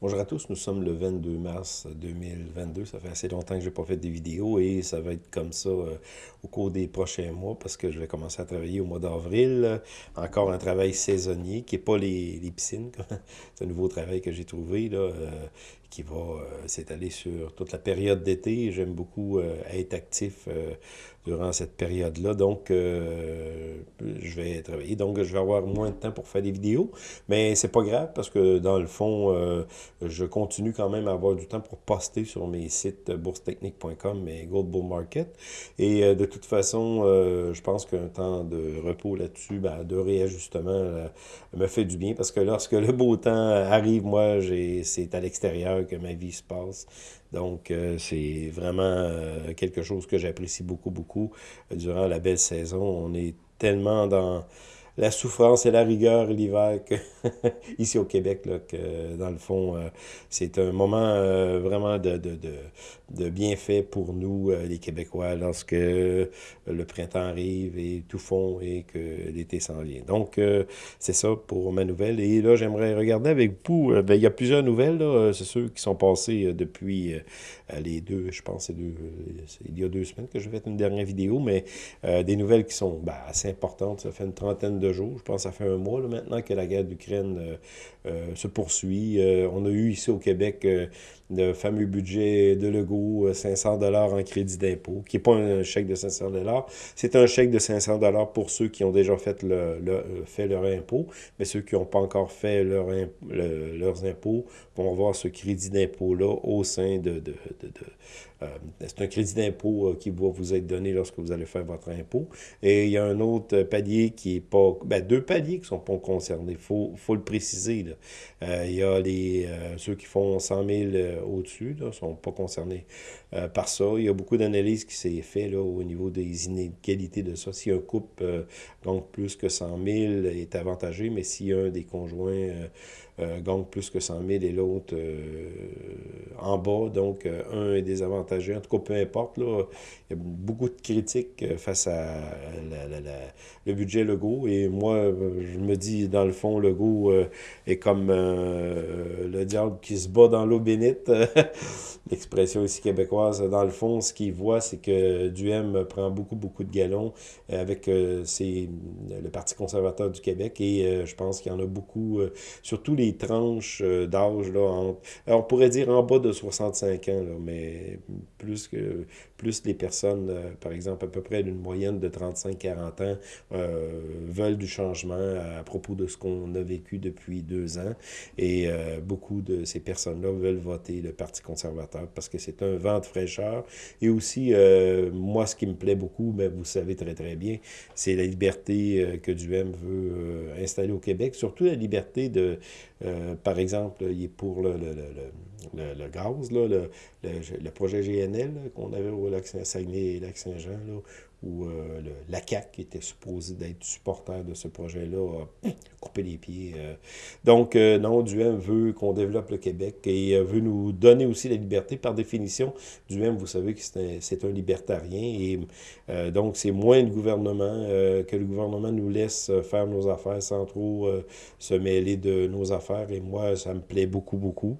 Bonjour à tous, nous sommes le 22 mars 2022. Ça fait assez longtemps que je n'ai pas fait des vidéos et ça va être comme ça euh, au cours des prochains mois parce que je vais commencer à travailler au mois d'avril. Encore un travail saisonnier qui n'est pas les, piscines. C'est un nouveau travail que j'ai trouvé là, euh, qui va euh, s'étaler sur toute la période d'été. J'aime beaucoup être actif durant cette période-là. Donc, je vais travailler. Donc, je vais avoir moins de temps pour faire des vidéos. Mais c'est pas grave parce que dans le fond, je continue quand même à avoir du temps pour poster sur mes sites boursetechnique.com et Gold Bull Market. Et euh, de toute façon, euh, je pense qu'un temps de repos là-dessus, ben, de réajustement, euh, me fait du bien parce que lorsque le beau temps arrive, moi, c'est à l'extérieur que ma vie se passe. Donc, c'est vraiment quelque chose que j'apprécie beaucoup, beaucoup durant la belle saison. On est tellement dans la souffrance et la rigueur l'hiver ici au Québec, là, que dans le fond, euh, c'est un moment euh, vraiment de, de, de, bienfait pour nous, euh, les Québécois, lorsque le printemps arrive et tout fond et que l'été s'en vient. Donc, c'est ça pour ma nouvelle. Et là, j'aimerais regarder avec vous, ben, il y a plusieurs nouvelles, c'est ceux qui sont passés depuis les deux, je pense, deux, il y a deux semaines que j'ai fait une dernière vidéo, mais des nouvelles qui sont ben, assez importantes. Ça fait une trentaine de Je pense que ça fait un mois maintenant que la guerre d'Ukraine euh, euh, se poursuit. Euh, on a eu ici au Québec le fameux budget de Legault, 500 dollars en crédit d'impôt, qui n'est pas un chèque de 500 dollars. C'est un chèque de 500 dollars pour ceux qui ont déjà fait, le, fait leur impôt, mais ceux qui n'ont pas encore fait leur, leurs impôts vont avoir ce crédit d'impôt-là au sein de, de, de euh, c'est un crédit d'impôt euh, qui va vous être donné lorsque vous allez faire votre impôt. Et il y a un autre palier qui est pas... Ben, deux paliers qui ne sont pas concernés. Il faut, faut, le préciser. Euh, il y a les, ceux qui font 100 000 au-dessus, ne sont pas concernés par ça. Il y a beaucoup d'analyses qui s'est fait là, au niveau des inégalités de ça. Si un couple gagne plus que 100 000 est avantagé, mais si un des conjoints euh, plus que 100 000 et l'autre euh, en bas. Donc, euh, un est désavantagé. En tout cas, peu importe. Là, il y a beaucoup de critiques face à le budget Legault. Et moi, je me dis, dans le fond, Legault est comme le diable qui se bat dans l'eau bénite. L'expression ici québécoise. Dans le fond, ce qu'il voit, c'est que Duhem prend beaucoup, beaucoup de galons avec le Parti conservateur du Québec. Et je pense qu'il y en a beaucoup, surtout les tranches euh, d'âge, là, on pourrait dire en bas de 65 ans, mais plus que plus les personnes, euh, par exemple, à peu près d'une moyenne de 35-40 ans, euh, veulent du changement à, propos de ce qu'on a vécu depuis deux ans. Et beaucoup de ces personnes-là veulent voter le Parti conservateur parce que c'est un vent de fraîcheur. Et aussi, moi, ce qui me plaît beaucoup, mais vous savez très, très bien, c'est la liberté que Duhem veut installer au Québec, surtout la liberté de, euh, par exemple, il est pour le, le, le, le gaz, là, le, projet GNL qu'on avait au lac Saguenay et lac Saint-Jean, où euh, la CAC qui était supposé d'être supporter de ce projet-là, a coupé les pieds. Euh. Donc, euh, non, Duhem veut qu'on développe le Québec et veut nous donner aussi la liberté. Par définition, Duhem, vous savez que c'est un, libertarien et donc c'est moins le gouvernement, que le gouvernement nous laisse faire nos affaires sans trop se mêler de nos affaires. Et moi, ça me plaît beaucoup, beaucoup.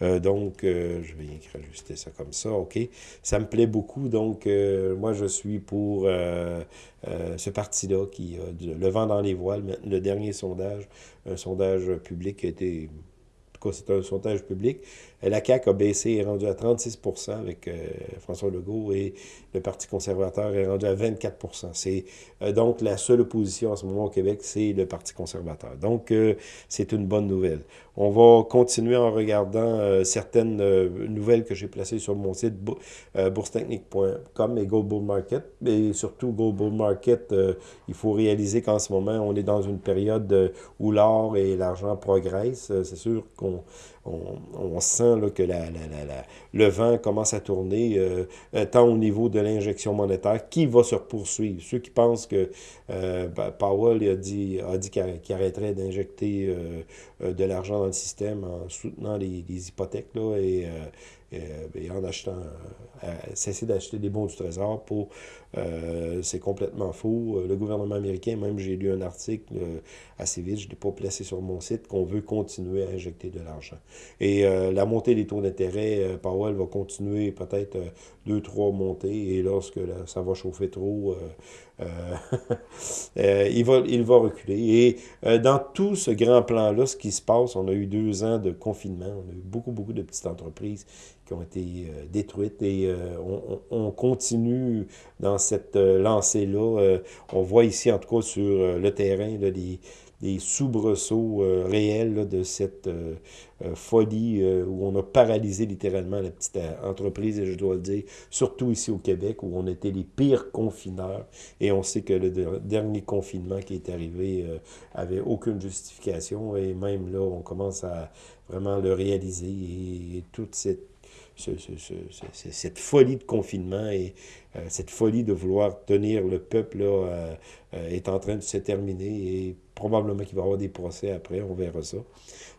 donc, je vais ajuster ça comme ça, OK? Ça me plaît beaucoup, donc moi, je suis pour euh, euh, ce parti-là qui a le vent dans les voiles. Le dernier sondage, un sondage public qui a été c'est un sondage public. La CAQ a baissé, est rendu à 36% avec euh, François Legault et le Parti conservateur est rendu à 24% C'est donc la seule opposition en ce moment au Québec, c'est le Parti conservateur. Donc, c'est une bonne nouvelle. On va continuer en regardant euh, certaines euh, nouvelles que j'ai placées sur mon site euh, boursetechnique.com et Bull Market. Et surtout, Gold Bull Market, il faut réaliser qu'en ce moment, on est dans une période où l'or et l'argent progressent. C'est sûr qu'on on, sent là, que la, le vent commence à tourner, tant au niveau de l'injection monétaire, qui va se poursuivre. Ceux qui pensent que ben, Powell a dit, qu'il arrêterait d'injecter de l'argent dans le système en soutenant les, hypothèques et, euh, euh, et, en achetant, euh, cesser d'acheter des bons du trésor pour... c'est complètement faux. Le gouvernement américain, même j'ai lu un article assez vite, je ne l'ai pas placé sur mon site, qu'on veut continuer à injecter de l'argent. Et la montée des taux d'intérêt, Powell va continuer peut-être deux, trois montées, et lorsque ça va chauffer trop, il, va, il va reculer. Et dans tout ce grand plan-là, ce qui se passe, on a eu deux ans de confinement, on a eu beaucoup, beaucoup de petites entreprises ont été euh, détruites et euh, on, continue dans cette euh, lancée-là. on voit ici, en tout cas, sur le terrain, là, des, des soubresauts réels de cette folie où on a paralysé littéralement la petite entreprise, et je dois le dire, surtout ici au Québec, où on était les pires confineurs. Et on sait que le dernier confinement qui est arrivé avait aucune justification, et même là, on commence à vraiment le réaliser, et toute cette cette folie de confinement et euh, cette folie de vouloir tenir le peuple là, euh, euh, est en train de se terminer et probablement qu'il va y avoir des procès après, on verra ça.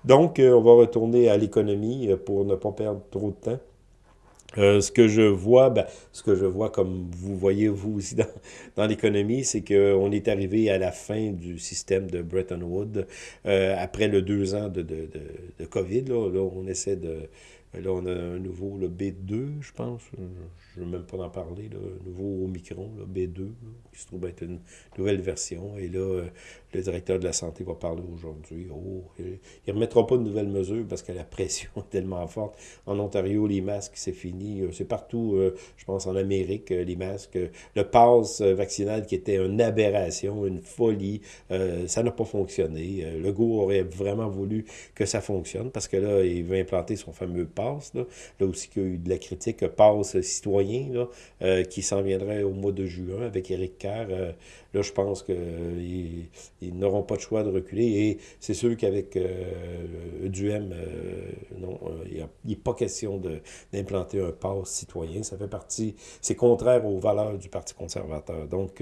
Donc, on va retourner à l'économie pour ne pas perdre trop de temps. ce que je vois, ben, ce que je vois comme vous voyez vous aussi dans, l'économie, c'est qu'on est arrivé à la fin du système de Bretton Woods après le deux ans de, de, de, COVID. Là, on essaie de, Là, on a un nouveau, le B2, je pense. Je ne veux même pas en parler. Le nouveau Omicron, le B2, qui se trouve être une nouvelle version. Et là, le directeur de la santé va parler aujourd'hui. Oh, il ne remettra pas de nouvelles mesures parce que la pression est tellement forte. En Ontario, les masques, c'est fini. C'est partout, euh, je pense, en Amérique, euh, les masques. Le pass vaccinal qui était une aberration, une folie, euh, ça n'a pas fonctionné. Le goût aurait vraiment voulu que ça fonctionne parce que là, il veut implanter son fameux pass. Là, là aussi, qu'il y a eu de la critique, pass citoyen, qui s'en viendrait au mois de juin avec Kerr. Là, je pense qu'ils ils, n'auront pas de choix de reculer. Et c'est sûr qu'avec euh, euh, euh, il n'est pas question d'implanter un pass citoyen. Ça fait partie, c'est contraire aux valeurs du Parti conservateur. Donc,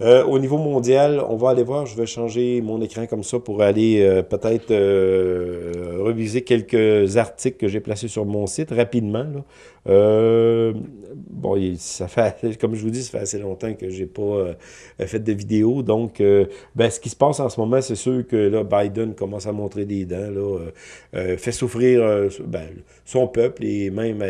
euh, au niveau mondial, on va aller voir, je vais changer mon écran comme ça pour aller euh, peut-être euh, reviser quelques articles que j'ai placés sur mon site rapidement. bon, ça fait, comme je vous dis, ça fait assez longtemps que j'ai pas fait de vidéo. Donc, ben, ce qui se passe en ce moment, c'est sûr que là, Biden commence à montrer des dents, là, fait souffrir ben, son peuple et même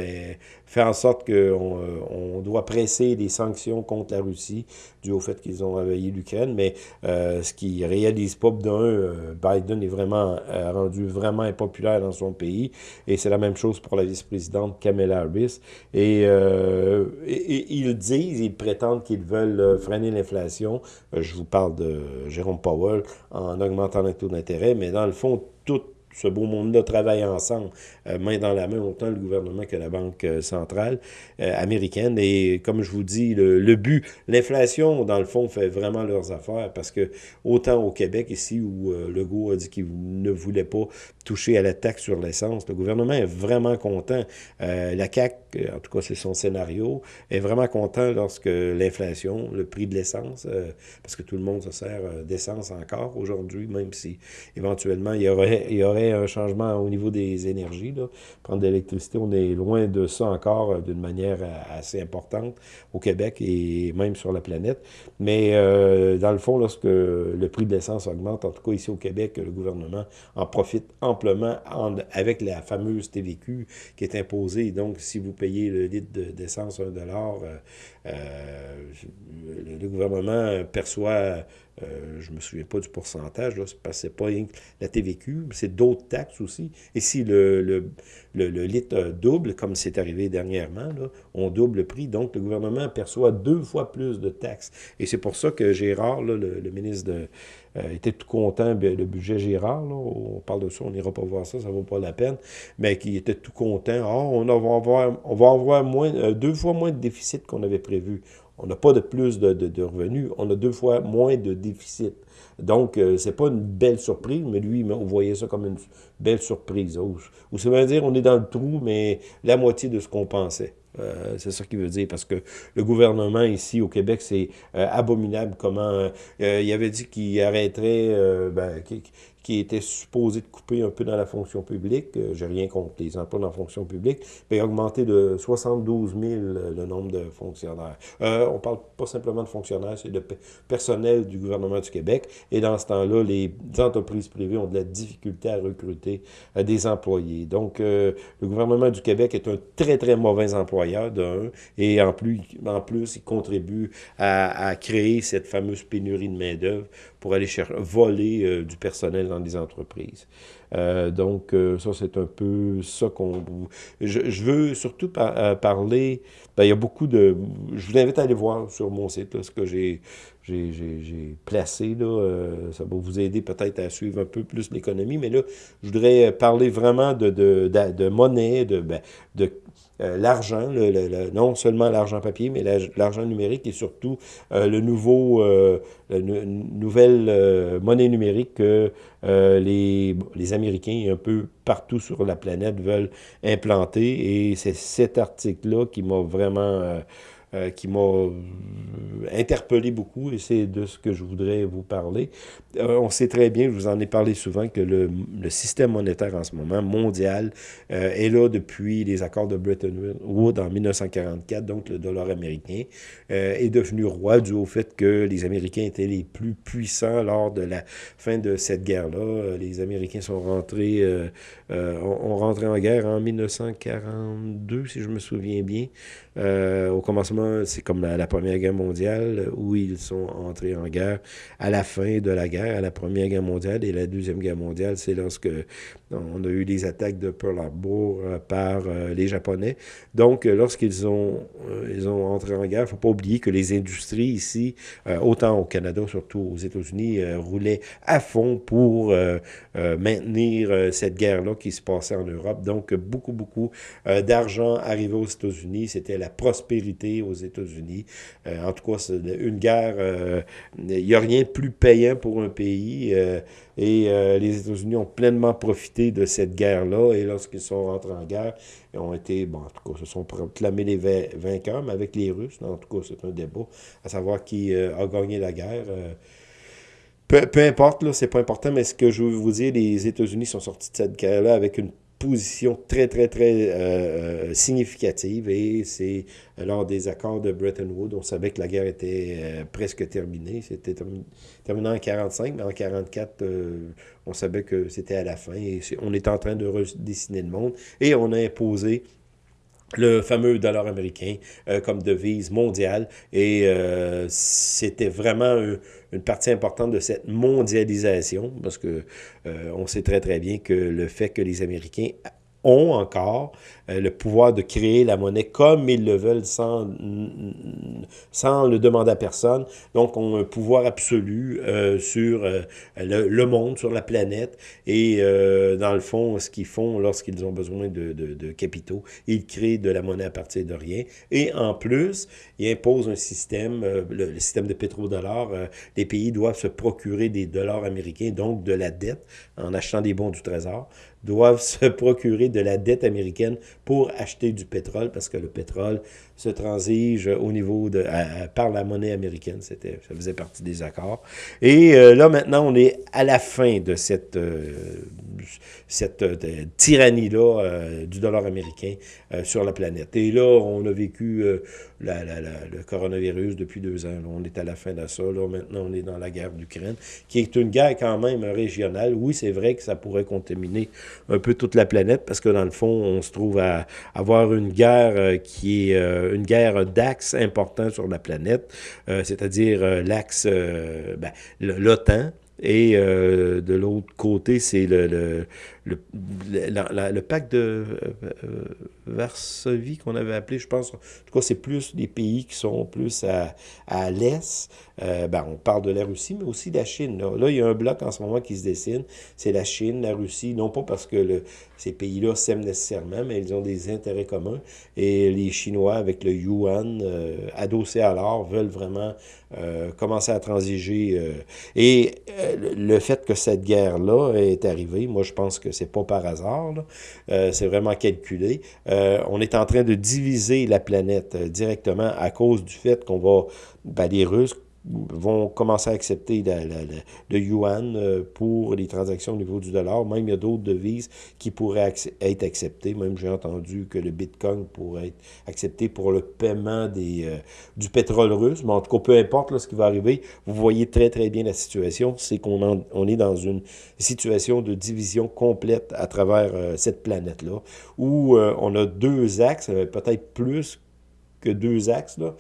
fait en sorte qu'on on doit presser des sanctions contre la Russie dû fait qu'ils ont envahi l'Ukraine, mais euh, ce qui réalise pas d'un, euh, Biden est vraiment rendu vraiment impopulaire dans son pays, et c'est la même chose pour la vice-présidente Kamala Harris, et, ils disent, ils prétendent qu'ils veulent freiner l'inflation, je vous parle de Jérôme Powell, en augmentant les taux d'intérêt, mais dans le fond, tout ce beau monde-là travaille ensemble, euh, main dans la main, autant le gouvernement que la Banque euh, centrale euh, américaine. Et comme je vous dis, le, but, l'inflation, dans le fond, fait vraiment leurs affaires parce que autant au Québec, ici, où le Legault a dit qu'il ne voulait pas toucher à la taxe sur l'essence, le gouvernement est vraiment content. la CAQ, en tout cas c'est son scénario, est vraiment content lorsque l'inflation, le prix de l'essence, parce que tout le monde se sert d'essence encore aujourd'hui, même si éventuellement il y aurait un changement au niveau des énergies. Prendre de l'électricité, on est loin de ça encore euh, d'une manière euh, assez importante au Québec et même sur la planète. Mais euh, dans le fond, lorsque le prix de l'essence augmente, en tout cas ici au Québec, le gouvernement en profite amplement avec la fameuse TVQ qui est imposée. Donc, si vous payez le litre d'essence 1 dollar, le gouvernement perçoit euh, je ne me souviens pas du pourcentage, là, parce que pas la TVQ, c'est d'autres taxes aussi. Et si le, le, le, litre double, comme c'est arrivé dernièrement, on double le prix, donc le gouvernement perçoit deux fois plus de taxes. Et c'est pour ça que Gérard, le, ministre euh, était tout content, le budget Gérard, on parle de ça, on n'ira pas voir ça, ça ne vaut pas la peine, mais qui était tout content. Oh, on, va avoir, on va avoir moins, euh, deux fois moins de déficit qu'on avait prévu. On n'a pas de plus de, revenus, on a deux fois moins de déficit. Donc, euh, c'est pas une belle surprise, mais lui, on voyait ça comme une belle surprise. Ou, ça veut dire on est dans le trou, mais la moitié de ce qu'on pensait. Euh, c'est ça qu'il veut dire, parce que le gouvernement ici au Québec, c'est euh, abominable comment... il avait dit qu'il arrêterait, ben, qui était supposé de couper un peu dans la fonction publique. Euh, J'ai rien contre les emplois dans la fonction publique, mais augmenter de 72 000 euh, le nombre de fonctionnaires. Euh, on parle pas simplement de fonctionnaires, c'est de personnel du gouvernement du Québec. Et dans ce temps-là, les entreprises privées ont de la difficulté à recruter euh, des employés. Donc, le gouvernement du Québec est un très, très mauvais employeur, d'un, et en plus, en plus, il contribue à, à créer cette fameuse pénurie de main-d'œuvre pour aller chercher, voler euh, du personnel dans des entreprises. Euh, donc, euh, ça, c'est un peu ça qu'on... Je, je, veux surtout par, parler... Ben, il y a beaucoup de... Je vous invite à aller voir sur mon site là, ce que j'ai j'ai placé. Là, ça va vous aider peut-être à suivre un peu plus l'économie. Mais là, je voudrais parler vraiment de, de, de, de monnaie, de, ben, de euh, l'argent, non seulement l'argent papier, mais l'argent numérique et surtout euh, le nouveau, euh, la nouvelle monnaie numérique que les, les Américains un peu partout sur la planète veulent implanter. Et c'est cet article-là qui m'a vraiment qui m'a interpellé beaucoup et c'est de ce que je voudrais vous parler. Euh, on sait très bien, je vous en ai parlé souvent, que le, le système monétaire en ce moment, mondial, est là depuis les accords de Bretton Woods en 1944, donc le dollar américain est devenu roi dû au fait que les Américains étaient les plus puissants lors de la fin de cette guerre-là. Les Américains sont rentrés, rentré en guerre en 1942, si je me souviens bien. au commencement c'est comme la, Première Guerre mondiale, où ils sont entrés en guerre à la fin de la guerre, à la Première Guerre mondiale et la Deuxième Guerre mondiale, c'est lorsque on a eu les attaques de Pearl Harbor euh, par euh, les Japonais. Donc, euh, lorsqu'ils ont, ils ont entré en guerre, il ne faut pas oublier que les industries ici, autant au Canada, surtout aux États-Unis, roulaient à fond pour maintenir cette guerre-là qui se passait en Europe. Donc, beaucoup, beaucoup d'argent arrivait aux États-Unis. C'était la prospérité aux États-Unis. en tout cas, une guerre, il n'y a rien de plus payant pour un pays. et les États-Unis ont pleinement profité de cette guerre-là. Et lorsqu'ils sont rentrés en guerre, ils ont été, bon, en tout cas, se sont proclamés les vainqueurs, mais avec les Russes. En tout cas, c'est un débat à savoir qui euh, a gagné la guerre. Euh. peu, peu, importe, là, c'est pas important, mais ce que je veux vous dire, les États-Unis sont sortis de cette guerre-là avec une position très, très, très euh, euh, significative et c'est lors des accords de Bretton Woods, on savait que la guerre était euh, presque terminée. C'était terminé, en 45, mais en 44, on savait que c'était à la fin et on est en train de redessiner le monde et on a imposé le fameux dollar américain euh, comme devise mondiale. Et euh, c'était vraiment une partie importante de cette mondialisation, parce que euh, on sait très très bien que le fait que les Américains ont encore euh, le pouvoir de créer la monnaie comme ils le veulent sans, sans le demander à personne. Donc, ont un pouvoir absolu euh, sur euh, le, monde, sur la planète. Et dans le fond, ce qu'ils font lorsqu'ils ont besoin de, de, capitaux, ils créent de la monnaie à partir de rien. Et en plus, ils imposent un système, le, le, système de pétrodollar. les pays doivent se procurer des dollars américains, donc de la dette, en achetant des bons du trésor doivent se procurer de la dette américaine pour acheter du pétrole, parce que le pétrole se transige au niveau de par la monnaie américaine. C'était, ça faisait partie des accords. Et euh, là, maintenant, on est à la fin de cette, euh, cette euh, tyrannie-là du dollar américain sur la planète. Et là, on a vécu la, le coronavirus depuis deux ans. on est à la fin de ça. Là, maintenant, on est dans la guerre d'Ukraine, qui est une guerre quand même régionale. Oui, c'est vrai que ça pourrait contaminer un peu toute la planète, parce que dans le fond, on se trouve à avoir une guerre qui est une guerre d'axes importants sur la planète, euh, c'est-à-dire euh, l'axe, euh, ben, l'OTAN, et de l'autre côté, c'est le, le, le, le, pacte de Varsovie qu'on avait appelé, je pense, en tout cas, c'est plus des pays qui sont plus à, à l'est. ben, on parle de la Russie, mais aussi de la Chine. Là. là. il y a un bloc en ce moment qui se dessine. C'est la Chine, la Russie, non pas parce que ces pays-là s'aiment nécessairement, mais ils ont des intérêts communs. Et les Chinois, avec le yuan euh, adossé à l'or, veulent vraiment euh, commencer à transiger. Euh, et le fait que cette guerre-là est arrivée, moi, je pense que c'est pas par hasard. c'est vraiment calculé. on est en train de diviser la planète directement à cause du fait qu'on va... Ben, les Russes vont commencer à accepter le yuan euh, pour les transactions au niveau du dollar. Même il y a d'autres devises qui pourraient être acceptées. Même j'ai entendu que le bitcoin pourrait être accepté pour le paiement des, euh, du pétrole russe. Mais en tout cas, peu importe ce qui va arriver, vous voyez très très bien la situation. C'est qu'on on est dans une situation de division complète à travers euh, cette planète-là, où on a deux axes, peut-être plus que deux axes. Là.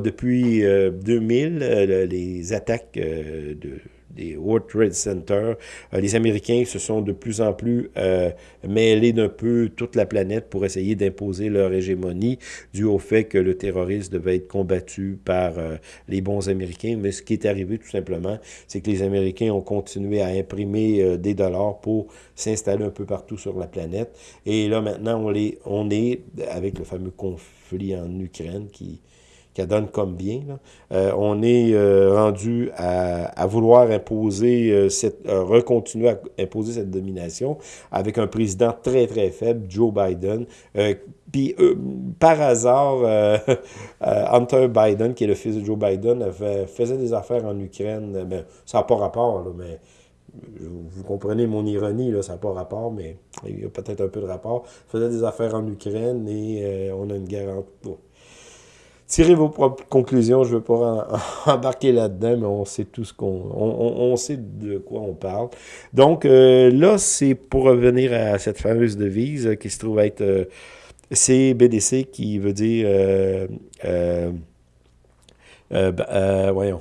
depuis 2000, euh, euh, les attaques euh, de, des World Trade Center, les Américains se sont de plus en plus mêlés d'un peu toute la planète pour essayer d'imposer leur hégémonie, dû au fait que le terrorisme devait être combattu par les bons Américains. Mais ce qui est arrivé tout simplement, c'est que les Américains ont continué à imprimer des dollars pour s'installer un peu partout sur la planète. Et là, maintenant, on, les, on est, avec le fameux conflit, en Ukraine qui, qui donne comme bien. Euh, on est euh, rendu à, vouloir imposer euh, cette, recontinuer à imposer cette domination avec un président très très faible, Joe Biden. Puis par hasard, Hunter Biden, qui est le fils de Joe Biden, faisait des affaires en Ukraine. Ben, ça n'a pas rapport, mais vous comprenez mon ironie, là, ça n'a pas rapport, mais il y a peut-être un peu de rapport. faisait des affaires en Ukraine et euh, on a une garantie. Tirez vos propres conclusions, je ne veux pas embarquer là-dedans, mais on sait tout ce qu'on... On, sait de quoi on parle. Donc euh, là, c'est pour revenir à cette fameuse devise qui se trouve être euh, CBDC, qui veut dire... voyons,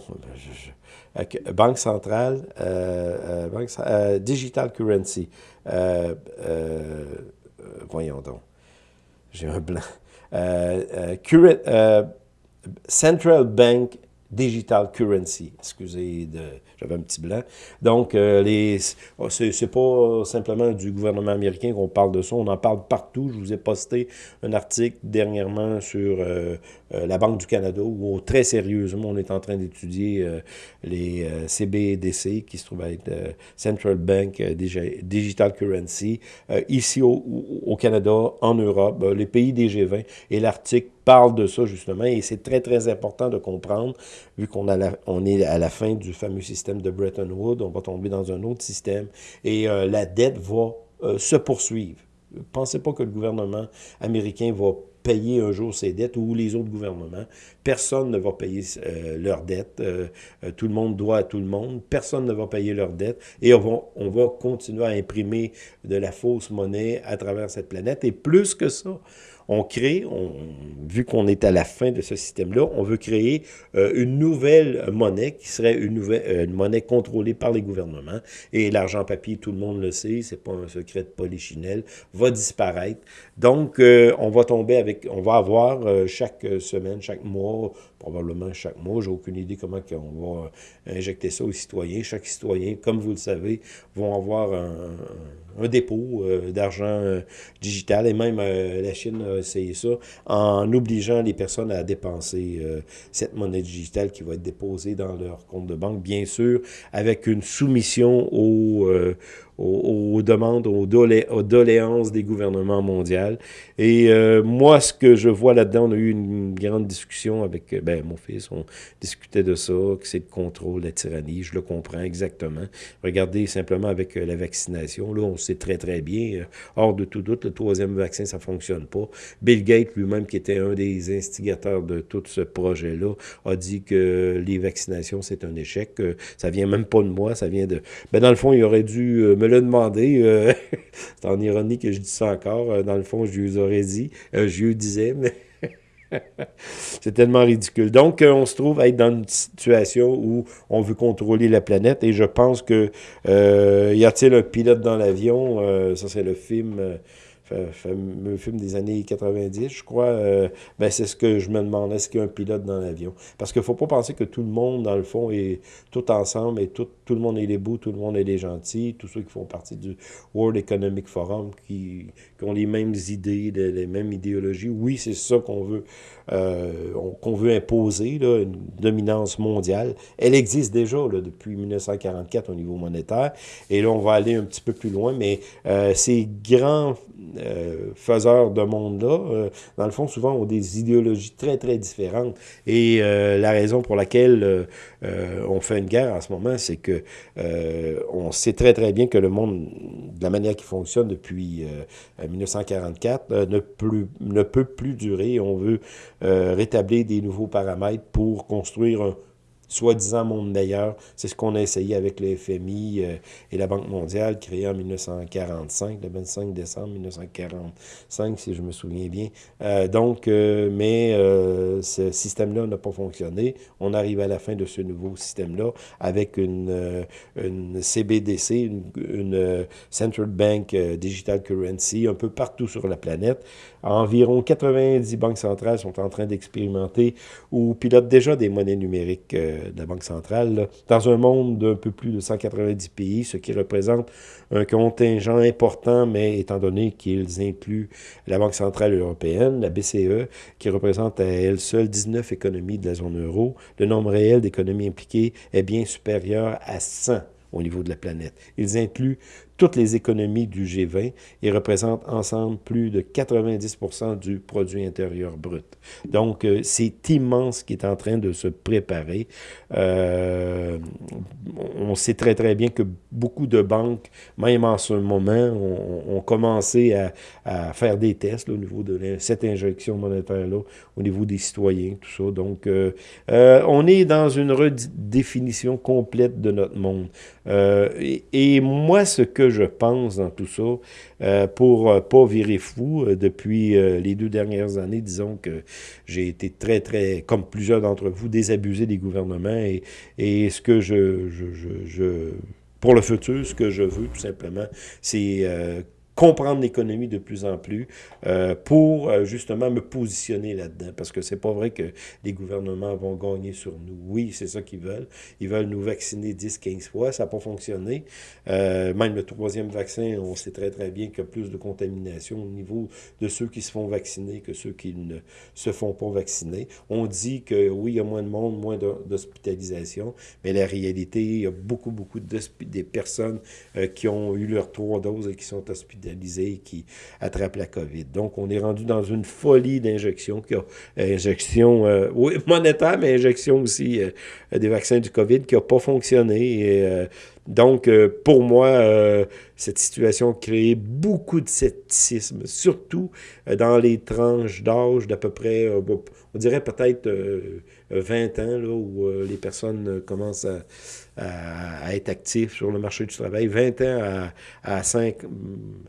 Banque centrale, euh, euh, euh, digital currency. voyons donc. J'ai un blanc. Central Bank Digital Currency. Excusez, j'avais un petit blanc. Donc, euh, les, oh, c'est pas simplement du gouvernement américain qu'on parle de ça, on en parle partout. Je vous ai posté un article dernièrement sur euh, euh, la Banque du Canada où très sérieusement on est en train d'étudier les CBDC qui se trouvent être Central Bank Digital Currency ici au, Canada, en Europe, les pays des G20 et l'article parle de ça, justement, et c'est très, très important de comprendre, vu qu'on on est à la fin du fameux système de Bretton Woods, on va tomber dans un autre système, et euh, la dette va euh, se poursuivre. Pensez pas que le gouvernement américain va payer un jour ses dettes ou les autres gouvernements. Personne ne va payer euh, leurs dettes. tout le monde doit à tout le monde. Personne ne va payer leurs dettes. Et on va, on va continuer à imprimer de la fausse monnaie à travers cette planète. Et plus que ça, on crée, vu qu'on est à la fin de ce système-là, on veut créer euh, une nouvelle monnaie qui serait une, nouvelle, euh, monnaie contrôlée par les gouvernements. Et l'argent papier, tout le monde le sait, c'est pas un secret de polichinelle, va disparaître. Donc, euh, on va tomber avec, on va avoir chaque semaine, chaque mois, probablement chaque mois, j'ai aucune idée comment on va injecter ça aux citoyens. Chaque citoyen, comme vous le savez, vont avoir un, un dépôt d'argent digital. Et même la Chine essayer ça, en obligeant les personnes à dépenser euh, cette monnaie digitale qui va être déposée dans leur compte de banque, bien sûr, avec une soumission au, euh, aux, demandes, aux, doléances des gouvernements mondiaux. Et euh, moi, ce que je vois là-dedans, on a eu une grande discussion avec euh, ben, mon fils, on discutait de ça, que c'est le contrôle, la tyrannie, je le comprends exactement. Regardez simplement avec euh, la vaccination, là, on sait très très bien, hors de tout doute, le troisième vaccin, ça fonctionne pas. Bill Gates lui-même, qui était un des instigateurs de tout ce projet-là, a dit que les vaccinations, c'est un échec. ça vient même pas de moi, ça vient de... Ben, dans le fond, il aurait dû me le demander. Euh, c'est en ironie que je dis ça encore. Euh, dans le fond, je lui aurais dit. Euh, je lui disais, mais... c'est tellement ridicule. Donc, on se trouve à être dans une situation où on veut contrôler la planète et je pense que y a-t-il un pilote dans l'avion? ça, c'est le film fameux film des années 90, je crois, euh, ben c'est ce que je me demande, est-ce qu'il y a un pilote dans l'avion? Parce qu'il ne faut pas penser que tout le monde, dans le fond, est tout ensemble et tout, tout le monde est les beaux, tout le monde est les gentils, tous ceux qui font partie du World Economic Forum, qui, ont les mêmes idées, les, les mêmes idéologies. Oui, c'est ça qu'on veut, euh, qu'on veut imposer, là, une dominance mondiale. Elle existe déjà là, depuis 1944 au niveau monétaire. Et là, on va aller un petit peu plus loin, mais euh, ces grands faiseurs de monde-là, dans le fond, souvent ont des idéologies très, très différentes. Et la raison pour laquelle on fait une guerre en ce moment, c'est que on sait très, très bien que le monde, de la manière qui fonctionne depuis 1944, ne, ne peut plus durer. On veut rétablir des nouveaux paramètres pour construire un soi-disant monde meilleur. C'est ce qu'on a essayé avec le FMI euh, et la Banque mondiale, créée en 1945, le 25 décembre 1945, si je me souviens bien. Euh, donc, euh, mais ce système-là n'a pas fonctionné. On arrive à la fin de ce nouveau système-là avec une, une CBDC, une, une Central Bank Digital Currency, un peu partout sur la planète. Environ 90 banques centrales sont en train d'expérimenter ou pilotent déjà des monnaies numériques de la Banque centrale, dans un monde d'un peu plus de 190 pays, ce qui représente un contingent important, mais étant donné qu'ils incluent la Banque centrale européenne, la BCE, qui représente à elle seule 19 économies de la zone euro, le nombre réel d'économies impliquées est bien supérieur à 100 au niveau de la planète. Ils incluent toutes les économies du G20 et représentent ensemble plus de 90% du produit intérieur brut. Donc, euh, c'est immense ce qui est en train de se préparer. Euh, on sait très, très bien que beaucoup de banques, même en ce moment, ont, commencé à, faire des tests au niveau de cette injection monétaire-là, au niveau des citoyens, tout ça. Donc, euh, on est dans une redéfinition complète de notre monde. Et moi, ce que je pense dans tout ça, euh, pour euh, pas virer fou. Euh, depuis les deux dernières années, disons que j'ai été très, très, comme plusieurs d'entre vous, désabusé des gouvernements et, ce que je, pour le futur, ce que je veux, tout simplement, c'est comprendre l'économie de plus en plus euh, pour euh, justement me positionner là-dedans. Parce que c'est pas vrai que les gouvernements vont gagner sur nous. Oui, c'est ça qu'ils veulent. Ils veulent nous vacciner 10-15 fois. Ça n'a pas fonctionné. Euh, même le troisième vaccin, on sait très très bien qu'il y a plus de contamination au niveau de ceux qui se font vacciner que ceux qui ne se font pas vacciner. On dit que oui, il y a moins de monde, moins d'hospitalisation, mais la réalité, il y a beaucoup, beaucoup de personnes qui ont eu leurs trois doses et qui sont hospitalisées qui attrape la COVID. Donc, on est rendu dans une folie d'injections, injection euh, oui, monétaire, mais injection aussi euh, des vaccins du COVID qui n'a pas fonctionné. Euh, donc, pour moi, cette situation a créé beaucoup de scepticisme, surtout dans les tranches d'âge d'à peu près, on dirait peut-être 20 ans, là, où les personnes commencent à à, être actif sur le marché du travail, 20 ans à, à 5,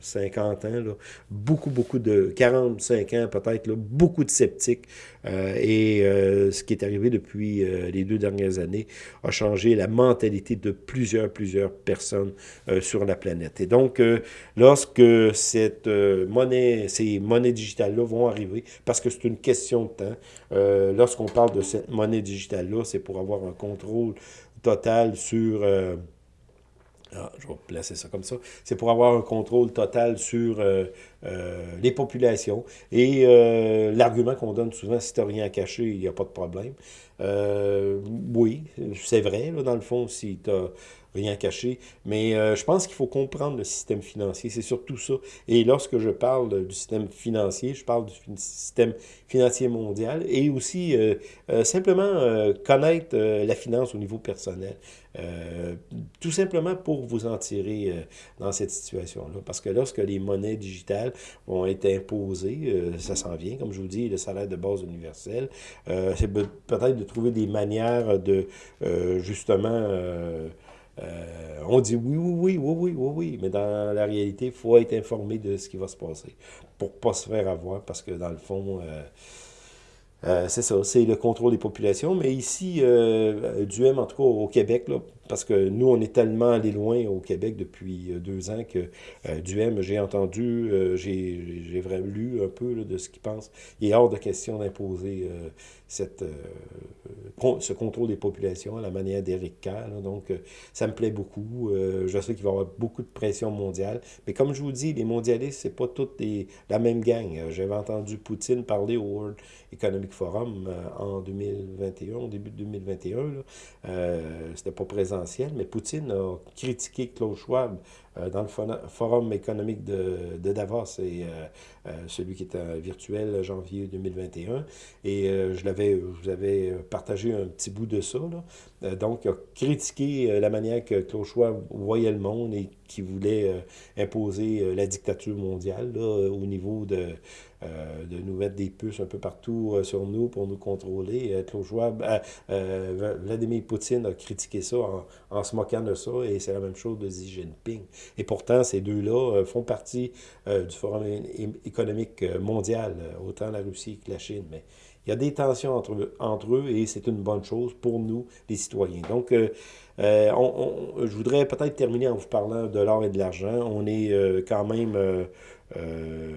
50 ans, là, beaucoup, beaucoup de, 45 ans peut-être, beaucoup de sceptiques. Euh, et euh, ce qui est arrivé depuis euh, les deux dernières années a changé la mentalité de plusieurs, plusieurs personnes sur la planète. Et donc, lorsque cette monnaie, ces monnaies digitales-là vont arriver, parce que c'est une question de temps, lorsqu'on parle de cette monnaie digitale-là, c'est pour avoir un contrôle total sur... Euh, ah, je vais placer ça comme ça. C'est pour avoir un contrôle total sur euh, euh, les populations. Et l'argument qu'on donne souvent, si tu n'as rien à cacher, il n'y a pas de problème. oui, c'est vrai, là, dans le fond, si tu as rien caché. Mais euh, je pense qu'il faut comprendre le système financier, c'est surtout ça. Et lorsque je parle du système financier, je parle du système financier mondial et aussi euh, euh, simplement connaître la finance au niveau personnel. Tout simplement pour vous en tirer dans cette situation-là. Parce que lorsque les monnaies digitales vont être imposées, ça s'en vient, comme je vous dis, le salaire de base universel, c'est peut-être de trouver des manières de justement euh, on dit oui, oui, oui, oui, oui, oui, oui, mais dans la réalité, il faut être informé de ce qui va se passer pour ne pas se faire avoir parce que dans le fond, euh, euh, c'est ça, c'est le contrôle des populations. Mais ici, du M, en tout cas au Québec, là, parce que nous, on est tellement allé loin au Québec depuis euh, deux ans que euh, Duhem, j'ai entendu, euh, j'ai vraiment lu un peu de ce qu'il pense. Il est hors de question d'imposer cette ce contrôle des populations à la manière d'Éric Kerr. donc, ça me plaît beaucoup. je sais qu'il va y avoir beaucoup de pression mondiale. Mais comme je vous dis, les mondialistes, c'est pas toutes la même gang. J'avais entendu Poutine parler au World Economic Forum en 2021, au début de 2021. C'était pas présent mais Poutine a critiqué Klaus Schwab dans le Forum économique de, de Davos, et celui qui était virtuel janvier 2021. Et je l'avais, vous avais partagé un petit bout de ça. Là. Donc, il a critiqué la manière que Claude voyait le monde et qui voulait imposer la dictature mondiale au niveau de euh, de nous mettre des puces un peu partout euh, sur nous pour nous contrôler. Euh, Vladimir Poutine a critiqué ça en, se moquant de ça, et c'est la même chose de Xi Jinping. Et pourtant, ces deux-là font partie du Forum économique mondial, autant la Russie que la Chine. Mais il y a des tensions entre, eux et c'est une bonne chose pour nous, les citoyens. Donc, je voudrais peut-être terminer en vous parlant de l'or et de l'argent. On est quand même euh,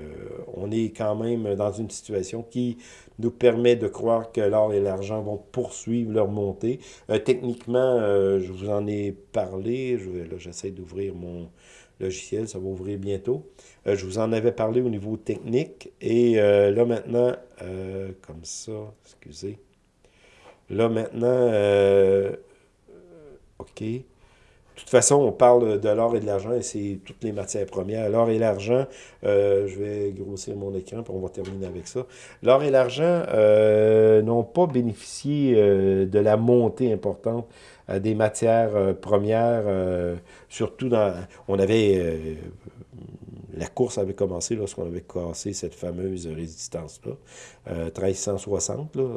on est quand même dans une situation qui nous permet de croire que l'or et l'argent vont poursuivre leur montée. Euh, techniquement, euh, je vous en ai parlé, j'essaie d'ouvrir mon logiciel, ça va ouvrir bientôt. je vous en avais parlé au niveau technique, et là maintenant, comme ça, excusez, là maintenant, OK, toute façon, on parle de l'or et de l'argent et c'est toutes les matières premières. L'or et l'argent, euh, je vais grossir mon écran puis on va terminer avec ça. L'or et l'argent euh, n'ont pas bénéficié euh, de la montée importante des matières premières, surtout dans... On avait... la course avait commencé lorsqu'on avait cassé cette fameuse résistance-là, 1360. Là,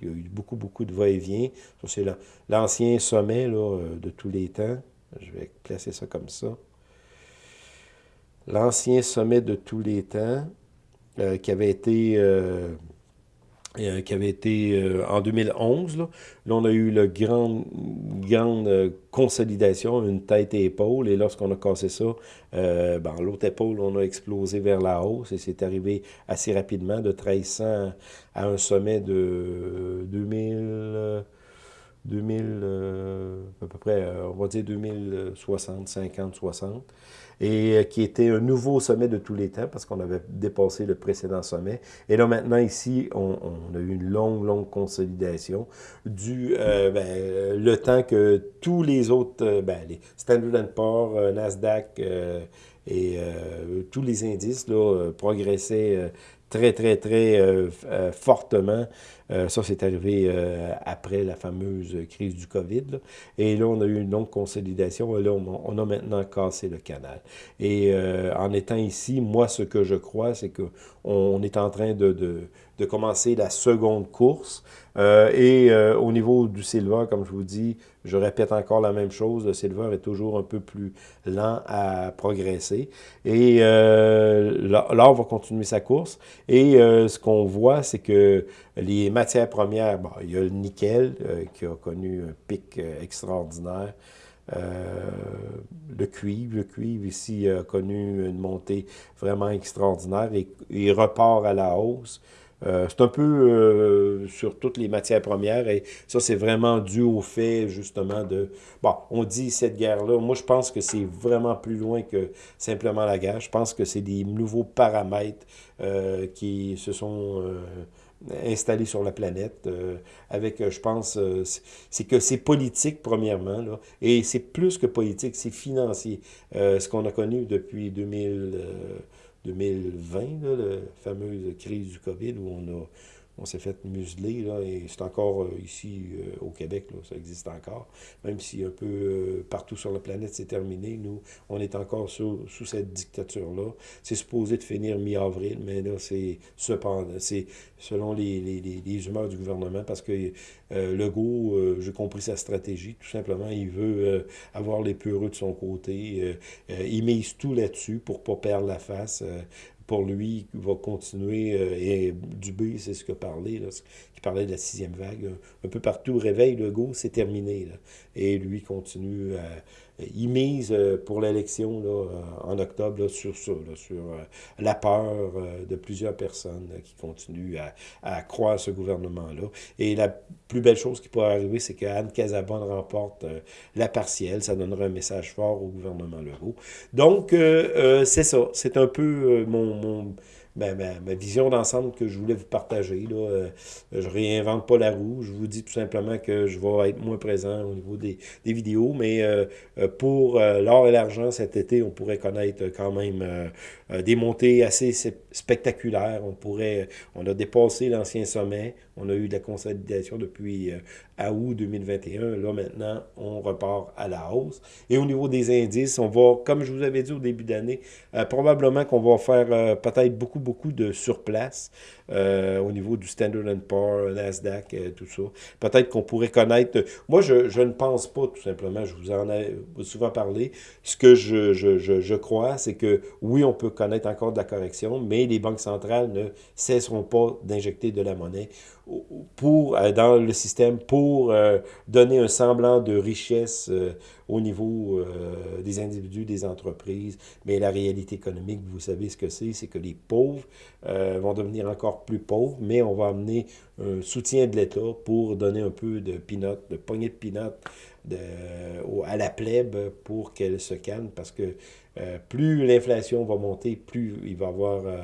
il y a eu beaucoup, beaucoup de va-et-vient. C'est l'ancien sommet de tous les temps. Je vais placer ça comme ça. L'ancien sommet de tous les temps, euh, qui avait été, euh, euh, qui avait été en 2011. Là. on a eu la grande, grande consolidation, une tête et épaule. Et lorsqu'on a cassé ça, ben, l'autre épaule, on a explosé vers la hausse. Et c'est arrivé assez rapidement, de 1300 à un sommet de 2000... 2000, euh, à peu près, euh, on va dire 2060, 50, 60, et euh, qui était un nouveau sommet de tous les temps parce qu'on avait dépassé le précédent sommet. Et là, maintenant, ici, on, a eu une longue, longue consolidation du ben, le temps que tous les autres, ben, les Standard Poor's, Nasdaq et tous les indices là, progressaient très, très, très fortement euh, ça, c'est arrivé euh, après la fameuse crise du COVID. Et là, on a eu une longue consolidation. Là, on, a maintenant cassé le canal. Et euh, en étant ici, moi, ce que je crois, c'est qu'on est en train de, de, commencer la seconde course. et au niveau du silver, comme je vous dis, je répète encore la même chose, le silver est toujours un peu plus lent à progresser. Et l'or va continuer sa course. Et ce qu'on voit, c'est que les matières premières, bon, il y a le nickel euh, qui a connu un pic euh, extraordinaire. Euh, le cuivre, le cuivre ici a connu une montée vraiment extraordinaire et, il repart à la hausse. c'est un peu sur toutes les matières premières et ça, c'est vraiment dû au fait, justement, de... Bon, on dit cette guerre-là, moi, je pense que c'est vraiment plus loin que simplement la guerre. Je pense que c'est des nouveaux paramètres qui se sont installé sur la planète, euh, avec, euh, je pense, euh, c'est que c'est politique, premièrement, là, et c'est plus que politique, c'est financier. ce qu'on a connu depuis 2000, 2020, là, la fameuse crise du COVID, où on a on s'est fait museler, là, et c'est encore euh, ici euh, au Québec, là, ça existe encore. Même si un peu euh, partout sur la planète c'est terminé, nous, on est encore sous, sous cette dictature-là. C'est supposé de finir mi-avril, mais là, c'est cependant, c'est selon les, les, les, humeurs du gouvernement, parce que Legault, j'ai compris sa stratégie, tout simplement, il veut avoir les peureux de son côté. il mise tout là-dessus pour pas perdre la face pour lui, va continuer, euh, et Dubé, c'est ce a parlé, là, qui parlait de la sixième vague. Un, peu partout, réveil, le go, c'est terminé. Là. Et lui continue à il mise euh, pour l'élection euh, en octobre sur ça, sur euh, la peur de plusieurs personnes qui continuent à, à croire ce gouvernement-là. Et la plus belle chose qui pourrait arriver, c'est qu'Anne Casabonne remporte la partielle. Ça donnera un message fort au gouvernement Legault. Donc, c'est ça. C'est un peu mon ma, ma, vision d'ensemble que je voulais vous partager. Là. Euh, je réinvente pas la roue. Je vous dis tout simplement que je vais être moins présent au niveau des, des vidéos. Mais euh, euh, pour l'or et l'argent cet été, on pourrait connaître quand même des montées assez spectaculaires. On pourrait, on a dépassé l'ancien sommet. On a eu de la consolidation depuis à août 2021. Là, maintenant, on repart à la hausse. Et au niveau des indices, on va, comme je vous avais dit au début d'année, probablement qu'on va faire peut-être beaucoup beaucoup de surplace euh, au niveau du Standard Poor's, Nasdaq, euh, tout ça. Peut-être qu'on pourrait connaître... Moi, je, je, ne pense pas, tout simplement, je vous en ai souvent parlé. Ce que je, je, je crois, c'est que oui, on peut connaître encore de la correction, mais les banques centrales ne cesseront pas d'injecter de la monnaie pour, euh, dans le système pour donner un semblant de richesse au niveau des individus, des entreprises. Mais la réalité économique, vous savez ce que c'est, c'est que les pauvres vont devenir encore plus pauvres, mais on va amener un soutien de l'État pour donner un peu de pinot, de poignée de pinot à la plèbe pour qu'elle se calme, parce que euh, plus l'inflation va monter, plus il va y avoir euh,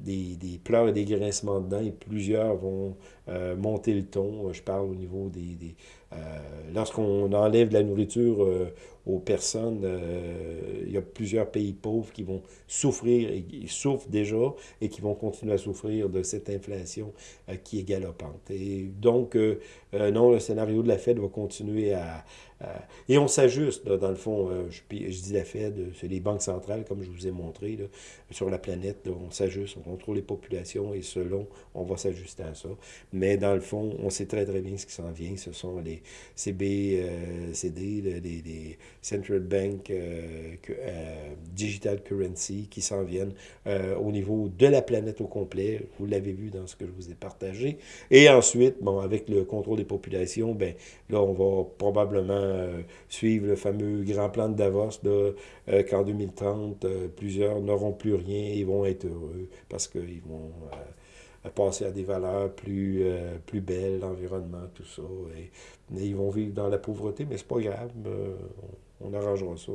des, des, pleurs et des grincements dedans, et plusieurs vont euh, monter le ton. Je parle au niveau des... des Lorsqu'on enlève de la nourriture aux personnes. Euh, il y a plusieurs pays pauvres qui vont souffrir, et qui souffrent déjà, et qui vont continuer à souffrir de cette inflation euh, qui est galopante. Et donc, euh, non, le scénario de la Fed va continuer à... et on s'ajuste, dans le fond, je, je, dis la Fed, c'est les banques centrales, comme je vous ai montré, là, sur la planète, on s'ajuste, on contrôle les populations, et selon, on va s'ajuster à ça. Mais dans le fond, on sait très très bien ce qui s'en vient, ce sont les CB, CD, les, les central bank, euh, euh, digital currency qui s'en viennent euh, au niveau de la planète au complet. Vous l'avez vu dans ce que je vous ai partagé. Et ensuite, bon, avec le contrôle des populations, ben là, on va probablement suivre le fameux grand plan de Davos qu'en 2030, plusieurs n'auront plus rien et vont être heureux parce qu'ils vont passer à des valeurs plus, plus belles, l'environnement, tout ça. Et, ils vont vivre dans la pauvreté, mais c'est pas grave on arrangera ça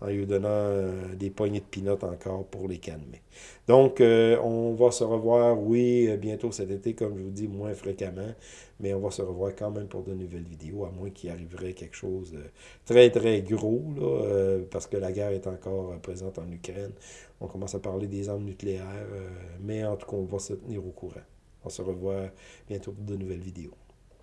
en lui donnant euh, des poignées de pinottes encore pour les calmer. Donc, euh, on va se revoir, oui, euh, bientôt cet été, comme je vous dis, moins fréquemment, mais on va se revoir quand même pour de nouvelles vidéos, à moins qu'il arriverait quelque chose de très, très gros, parce que la guerre est encore présente en Ukraine. On commence à parler des armes nucléaires, mais en tout cas, on va se tenir au courant. On se revoit bientôt pour de nouvelles vidéos.